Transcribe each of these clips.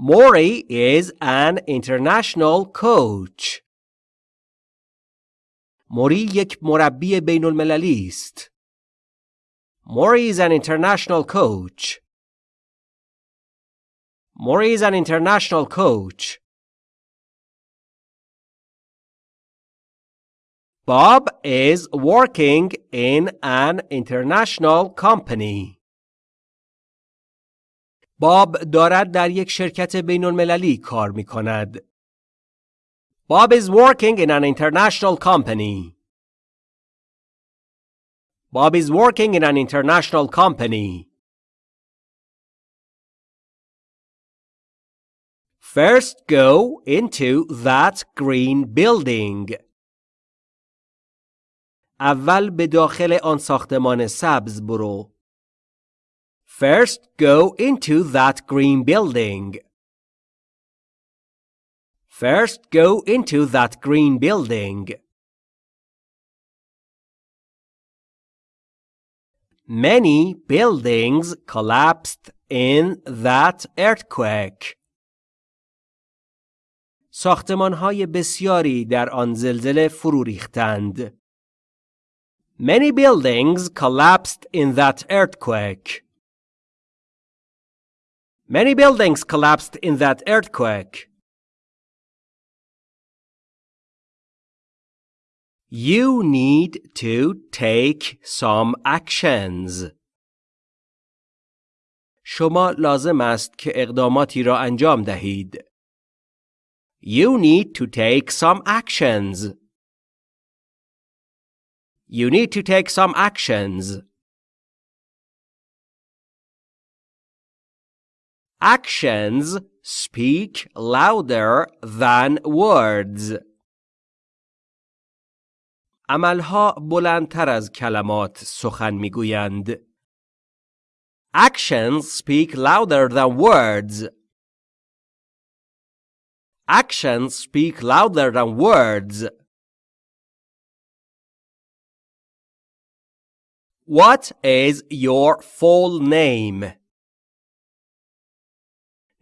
Mori is an international coach. موری یک مربی بین المللی است. Mori is an international coach. Mori is an international coach. Bob is working in an international company. باب دارد در یک شرکت بین المللی کار می کند. Bob is working in an international company. Bob is working in an international company. First go into that green building. اول به داخل آن ساختمان سبز برو. First go into that green building. First go into that green building. Many buildings collapsed in that earthquake. ساختمانهای بسیاری در آن زلزله فرو ریختند. Many buildings collapsed in that earthquake. Many buildings collapsed in that earthquake. You need to take some actions. شما لازم است که اقداماتی را انجام دهید. You need to take some actions. You need to take some actions. Actions speak louder than words. عملها بلندتر از کلمات سخن میگویند. Actions speak louder than words. Actions speak louder than words. What is your full name?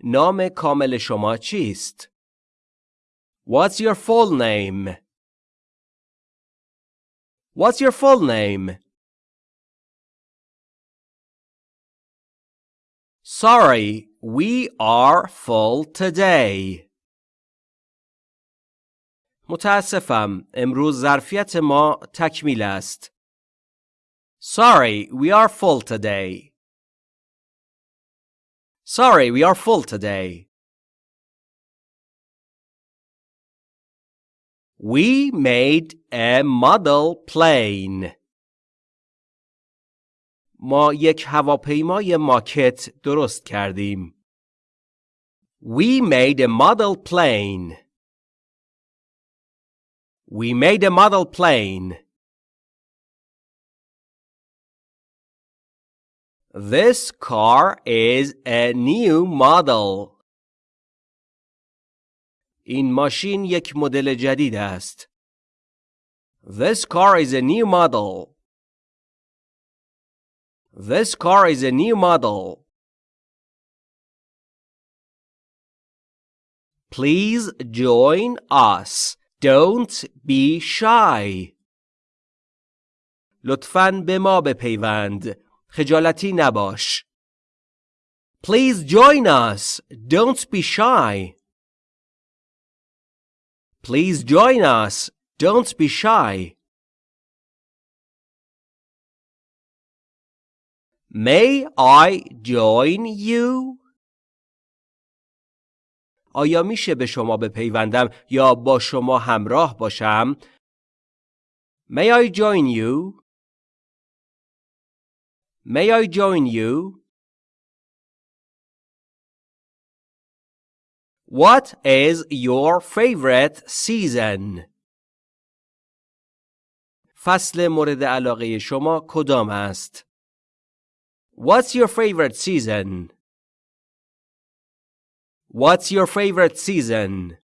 نام کامل شما چیست؟ What's your full name? What's your full name? Sorry, we are full today. متاسفم، امروز ظرفیت ما تکمیل است. Sorry, we are full today. Sorry, we are full today. We made a model plane. ما یک هواپیمای ماکت درست کردیم. We made a model plane. We made a model plane. This car is a new model. این ماشین یک مدل جدید است. This car is a new model. This car is a new model. Please join us. Don't be shy. لطفاً به ما بپیوند. خجالتی نباش. Please join us. Don't be shy. Please join us. Don't be shy. May I join you? آیا میشه به شما بپیوندم یا با شما همراه باشم؟ May I join you? May I join you? What is your favorite season? فصل مورد علاقه شما کدام است؟ What's your favorite season? What's your favorite season?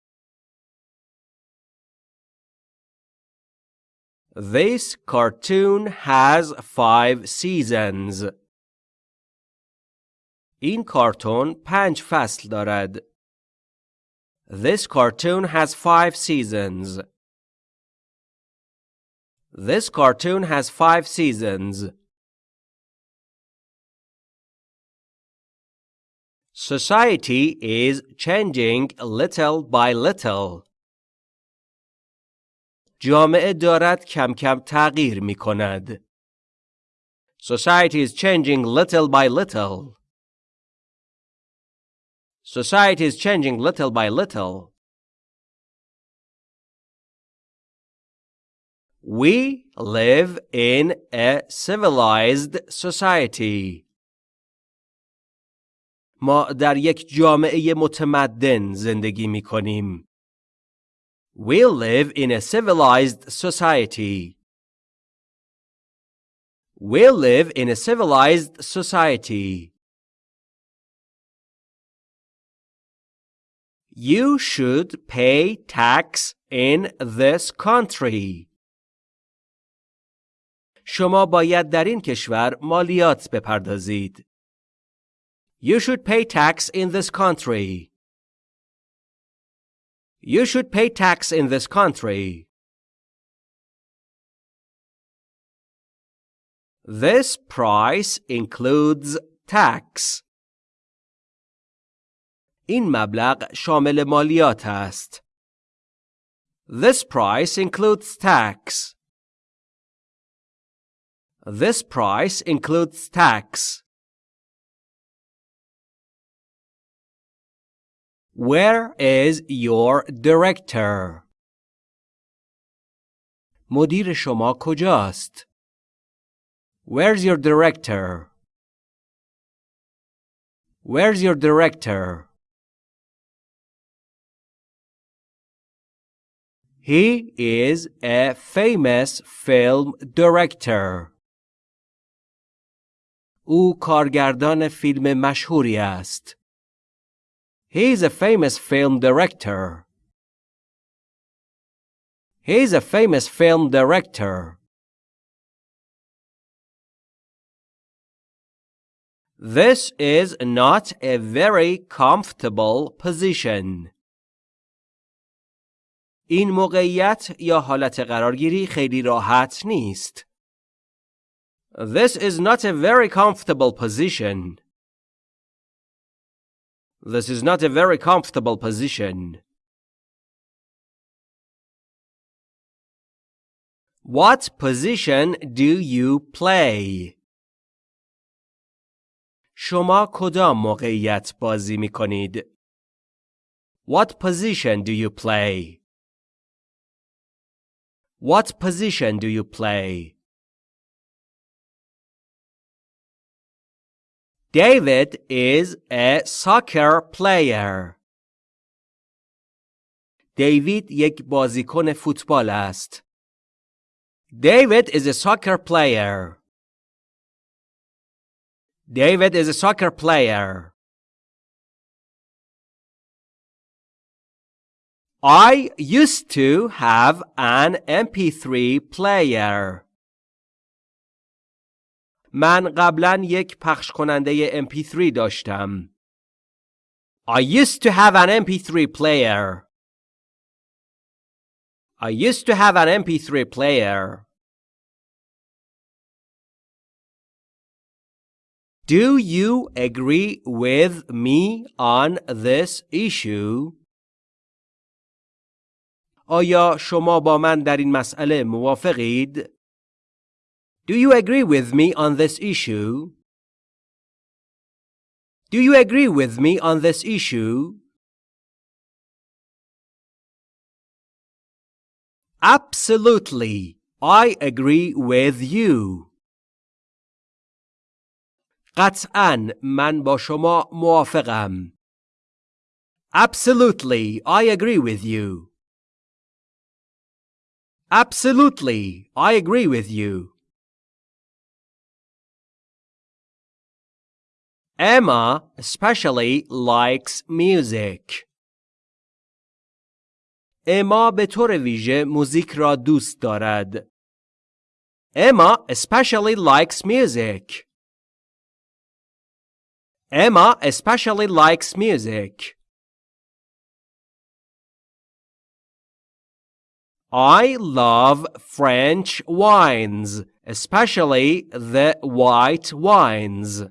This cartoon has five seasons. این کارتون پنج فصل دارد. This cartoon has five seasons. This cartoon has five seasons. Society is changing little by little. جامعه دارد کم کم تغییر می کند. Society is changing little by little. Society is changing little by little. We live in a civilized society. ما در یک جامعه متمدن زندگی می کنیم. We live in a civilized society. We live in a civilized society. You should pay tax in this country. شما باید در این کشور مالیات بپردازید. You should pay tax in this country. You should pay tax in this country. This price includes tax. این مبلغ شامل مالیات است. This price includes tax. This price includes tax. Where is your director? مدیر شما کجاست؟ Where's your director? Where's your director? He is a famous film director. او کارگردان فیلم مشهوری است. He is a famous film director. He is a famous film director. This is not a very comfortable position. این موقعیت یا حالت قرارگیری خیلی راحت نیست. This is not a very comfortable position. This is not a very comfortable position. What position do you play? شما کدام موقعیت بازی می کنید؟ What position do you play? What position do you play? David is a soccer player. دیوید یک بازیکن فوتبال است. David is a soccer player. David is a soccer player. I used to have an MP3 player. من قبلا یک پخش کننده MP3 داشتم. I used to have an MP3 player. I used to have an MP3 player. Do you agree with me on this issue? آیا شما با من در این مسئله موافقید؟ Do you agree with me on this issue? Do you agree with me on this issue? Absolutely. I agree with you. قطعا من با شما موافقم. Absolutely. I agree with you. Absolutely. I agree with you. Emma especially likes music. اما به طور ویژه موزیک را دوست دارد. Emma especially likes music. Emma especially likes music. I love French wines, especially the white wines.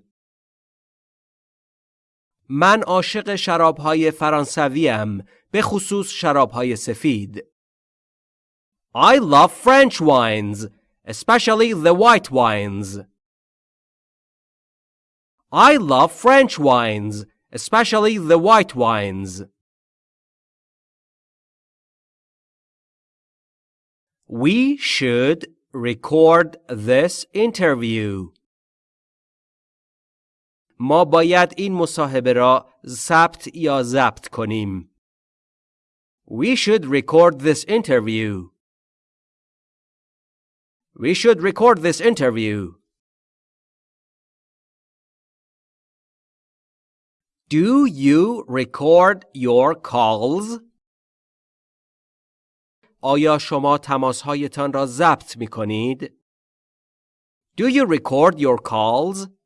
من عاشق شرابهای فرانسویم به خصوص شرابهای سفید. I love French wines, especially the white wines. I love French wines, especially the white wines. We should record this interview. ما باید این مصاحبه را ثبت یا ضبط کنیم. We should record this interview. We should record this interview. Do you record your calls? آیا شما تماسهایتان را ضبط می کنید؟ Do you record your calls?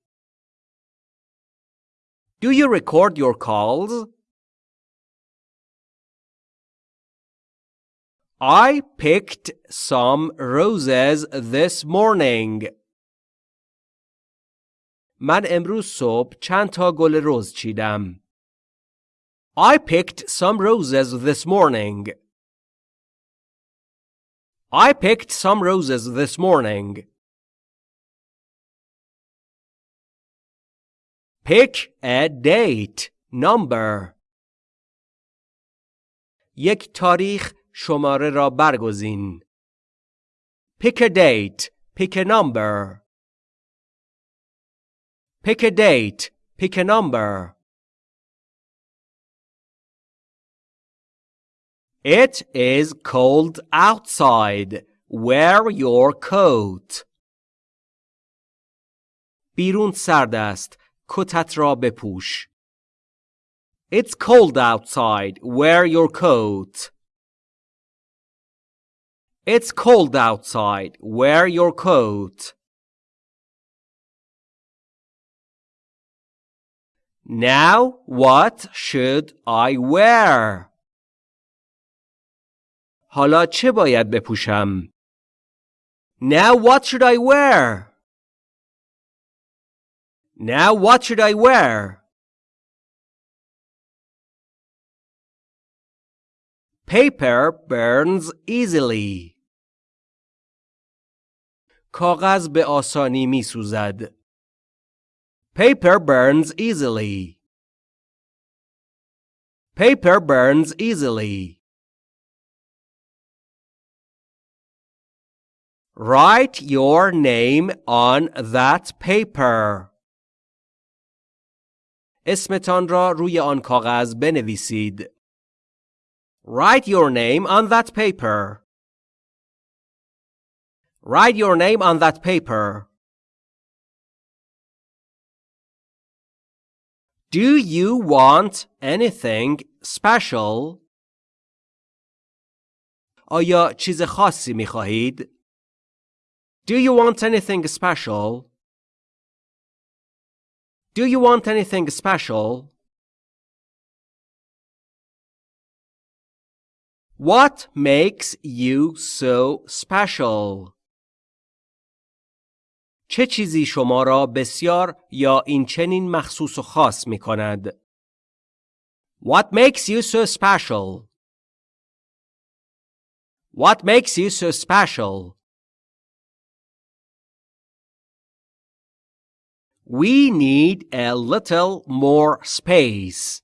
Do you record your calls? I picked some roses this morning. من امروز صبح چند تا گل رز چیدم. I picked some roses this morning. I picked some roses this morning. Pick a date number. یک تاریخ شماره را برگزین. Pick a date. Pick a number. Pick a date. Pick a number. It is cold outside. Wear your coat. بیرون سرد است. کتت را بپوش. It's cold outside. Wear your coat. It's cold outside. Wear your coat. Now what should I wear? حالا چه باید بپوشم؟ Now what should I wear? Now what should I wear? Paper burns easily. کاغذ به آسانی می سوزد. Paper burns easily. Paper burns easily. Write your name on that paper. اسمتان را روی آن کاغذ بنویسید. Write your name on that paper. Write your name on that paper. Do you want anything special? آیا چیز خاصی می خواهید؟ Do you want anything special? Do you want anything special? What makes you so special? چه چیزی شما را بسیار یا این چنین مخصوص و خاص می کند؟ What makes you so special? What makes you so special? We need a little more space.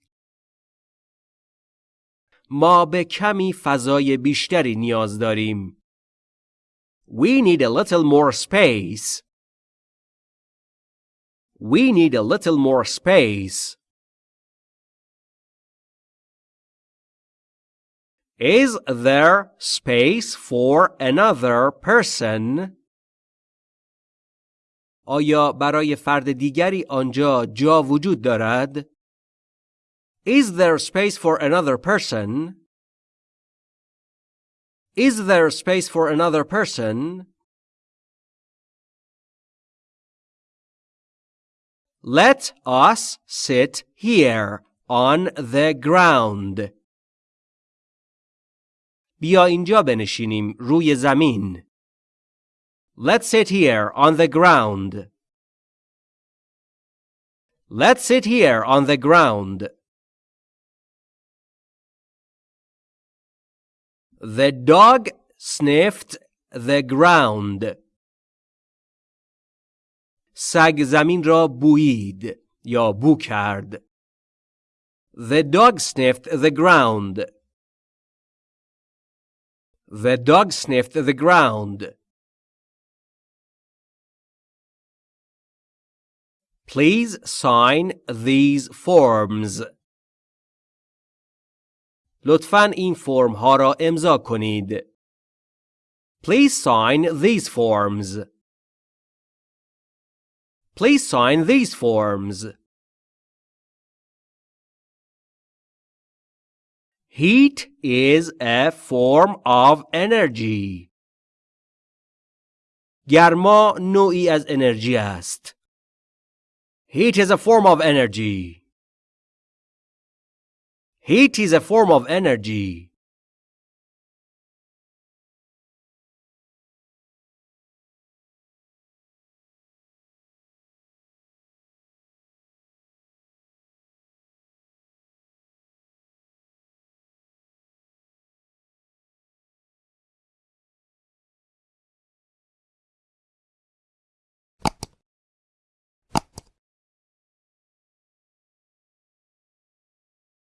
ما به کمی فضای بیشتری نیاز داریم. We need a little more space. We need a little more space. Is there space for another person? آیا برای فرد دیگری آنجا جا وجود دارد؟ Is there space for another person? Is there space for another person? Let us sit here on the ground. بیا اینجا بنشینیم روی زمین. Let's sit here on the ground. Let's sit here on the ground. The dog sniffed the ground. سگ زمین را بویید یا بو کرد. The dog sniffed the ground. The dog sniffed the ground. Please sign these forms. لطفاً این فرم ها را امضا کنید. Please sign these forms. Please sign these forms. Heat is a form of energy. گرما نوعی از انرژی است. Heat is a form of energy. Heat is a form of energy.